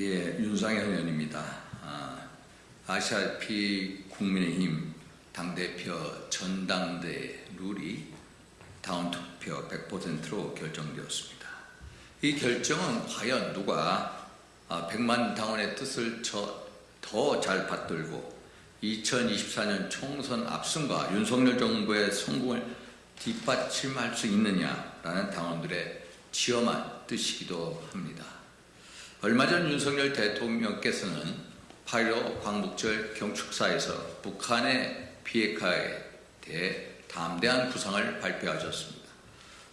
예, 윤상현 의원입니다. 아, 아시아피 국민의힘 당대표 전당대 룰이 다운 투표 100%로 결정되었습니다. 이 결정은 과연 누가 100만 당원의 뜻을 더 잘 받들고 2024년 총선 압승과 윤석열 정부의 성공을 뒷받침할 수 있느냐라는 당원들의 지엄한 뜻이기도 합니다. 얼마 전 윤석열 대통령께서는 8.15 광복절 경축사에서 북한의 비핵화에 대해 담대한 구상을 발표하셨습니다.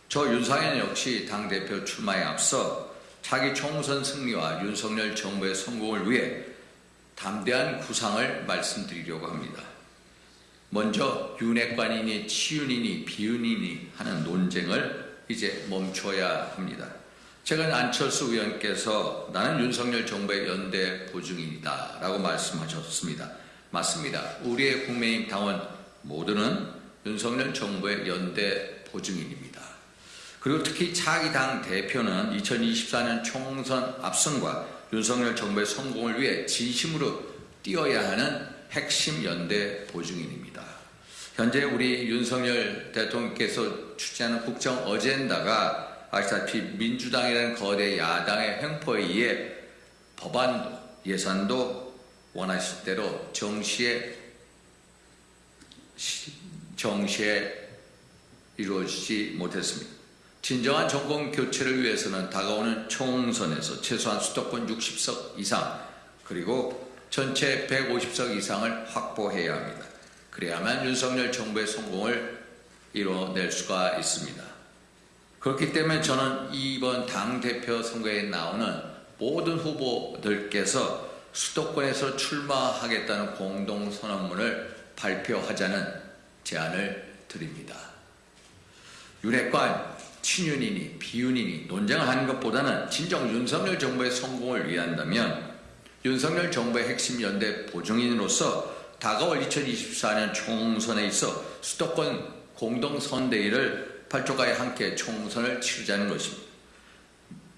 저 윤상현 역시 당대표 출마에 앞서 차기 총선 승리와 윤석열 정부의 성공을 위해 담대한 구상을 말씀드리려고 합니다. 먼저 윤핵관이니 치윤이니 비윤이니 하는 논쟁을 이제 멈춰야 합니다. 최근 안철수 의원께서 나는 윤석열 정부의 연대 보증인이다 라고 말씀하셨습니다. 맞습니다. 우리의 국민의힘 당원 모두는 윤석열 정부의 연대 보증인입니다. 그리고 특히 차기 당 대표는 2024년 총선 압승과 윤석열 정부의 성공을 위해 진심으로 뛰어야 하는 핵심 연대 보증인입니다. 현재 우리 윤석열 대통령께서 추진하는 국정 어젠다가 아시다시피 민주당이라는 거대 야당의 횡포에 의해 법안도 예산도 원하실 대로 정시에 정시에 이루어지지 못했습니다. 진정한 정권 교체를 위해서는 다가오는 총선에서 최소한 수도권 60석 이상 그리고 전체 150석 이상을 확보해야 합니다. 그래야만 윤석열 정부의 성공을 이뤄낼 수가 있습니다. 그렇기 때문에 저는 이번 당대표 선거에 나오는 모든 후보들께서 수도권에서 출마하겠다는 공동선언문을 발표하자는 제안을 드립니다. 윤핵관, 친윤이니 비윤이니 논쟁을 하는 것보다는 진정 윤석열 정부의 성공을 위한다면 윤석열 정부의 핵심 연대 보증인으로서 다가올 2024년 총선에 있어 수도권 공동선대위를 팔조가에 함께 총선을 치르자는 것입니다.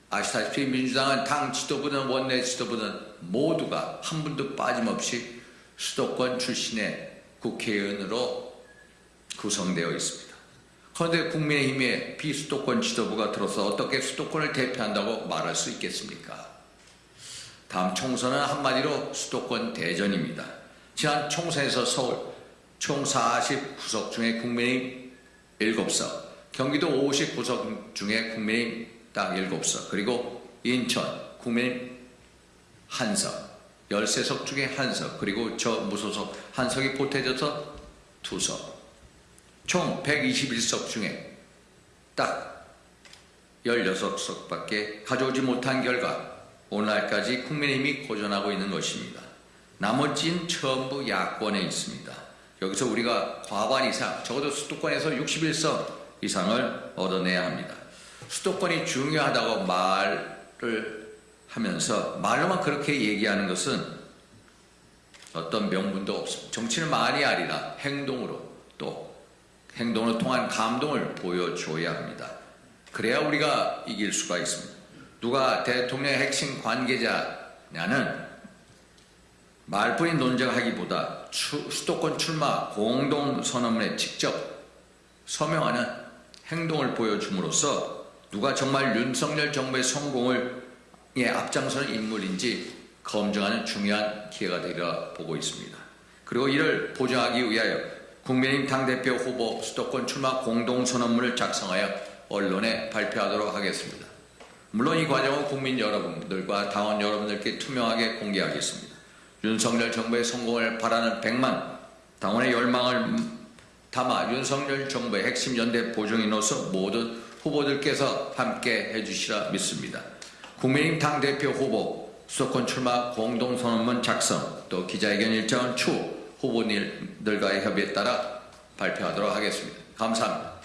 아시다시피 민주당은 당 지도부든 원내 지도부든 모두가 한 분도 빠짐없이 수도권 출신의 국회의원으로 구성되어 있습니다. 그런데 국민의힘의 비수도권 지도부가 들어서 어떻게 수도권을 대표한다고 말할 수 있겠습니까? 다음 총선은 한마디로 수도권 대전입니다. 지난 총선에서 서울 총 49석 중에 국민의힘 7석, 경기도 59석 중에 국민의힘 딱 7석, 그리고 인천 국민의힘 한석, 13석 중에 한석, 그리고 저 무소속 한석이 보태져서 두석, 총 121석 중에 딱 16석밖에 가져오지 못한 결과 오늘날까지 국민의힘이 고전하고 있는 것입니다. 나머지는 전부 야권에 있습니다. 여기서 우리가 과반 이상, 적어도 수도권에서 61석 이상을 얻어내야 합니다. 수도권이 중요하다고 말을 하면서 말로만 그렇게 얘기하는 것은 어떤 명분도 없습니다. 정치는 말이 아니라 행동으로 또 행동으로 통한 감동을 보여줘야 합니다. 그래야 우리가 이길 수가 있습니다. 누가 대통령의 핵심 관계자냐는 말뿐인 논쟁하기보다 수도권 출마 공동선언문에 직접 서명하는 행동을 보여줌으로써 누가 정말 윤석열 정부의 성공을 예, 앞장서는 인물인지 검증하는 중요한 기회가 되리라 보고 있습니다. 그리고 이를 보장하기 위하여 국민의힘 당대표 후보 수도권 출마 공동선언문을 작성하여 언론에 발표하도록 하겠습니다. 물론 이 과정은 국민 여러분들과 당원 여러분들께 투명하게 공개하겠습니다. 윤석열 정부의 성공을 바라는 100만 당원의 열망을 담아 윤석열 정부의 핵심 연대 보증인으로서 모든 후보들께서 함께 해주시라 믿습니다. 국민의힘 당대표 후보 수도권 출마 공동선언문 작성 또 기자회견 일정은 추후 후보들과의 협의에 따라 발표하도록 하겠습니다. 감사합니다.